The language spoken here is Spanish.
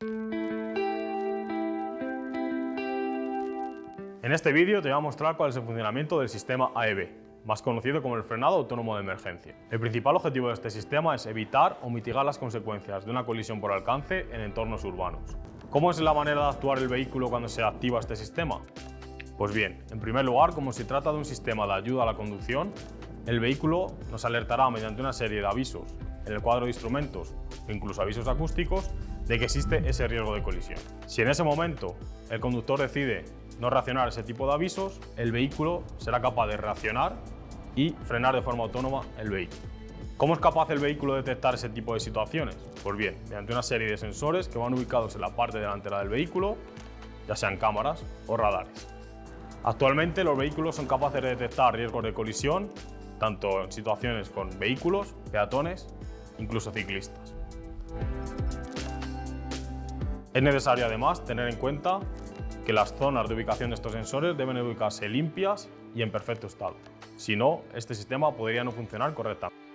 En este vídeo te voy a mostrar cuál es el funcionamiento del sistema AEB, más conocido como el frenado autónomo de emergencia. El principal objetivo de este sistema es evitar o mitigar las consecuencias de una colisión por alcance en entornos urbanos. ¿Cómo es la manera de actuar el vehículo cuando se activa este sistema? Pues bien, en primer lugar, como se trata de un sistema de ayuda a la conducción, el vehículo nos alertará mediante una serie de avisos en el cuadro de instrumentos incluso avisos acústicos de que existe ese riesgo de colisión. Si en ese momento el conductor decide no reaccionar a ese tipo de avisos, el vehículo será capaz de reaccionar y frenar de forma autónoma el vehículo. ¿Cómo es capaz el vehículo de detectar ese tipo de situaciones? Pues bien, mediante una serie de sensores que van ubicados en la parte delantera del vehículo, ya sean cámaras o radares. Actualmente los vehículos son capaces de detectar riesgos de colisión, tanto en situaciones con vehículos, peatones, incluso ciclistas. Es necesario además tener en cuenta que las zonas de ubicación de estos sensores deben ubicarse limpias y en perfecto estado. Si no, este sistema podría no funcionar correctamente.